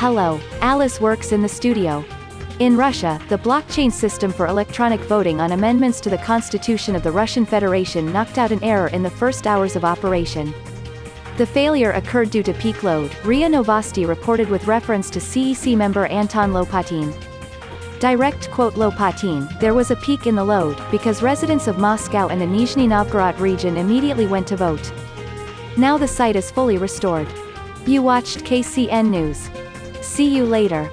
Hello, Alice works in the studio. In Russia, the blockchain system for electronic voting on amendments to the constitution of the Russian Federation knocked out an error in the first hours of operation. The failure occurred due to peak load, RIA Novosti reported with reference to CEC member Anton Lopatin. Direct quote Lopatin, there was a peak in the load, because residents of Moscow and the Nizhny Novgorod region immediately went to vote. Now the site is fully restored. You watched KCN News. See you later.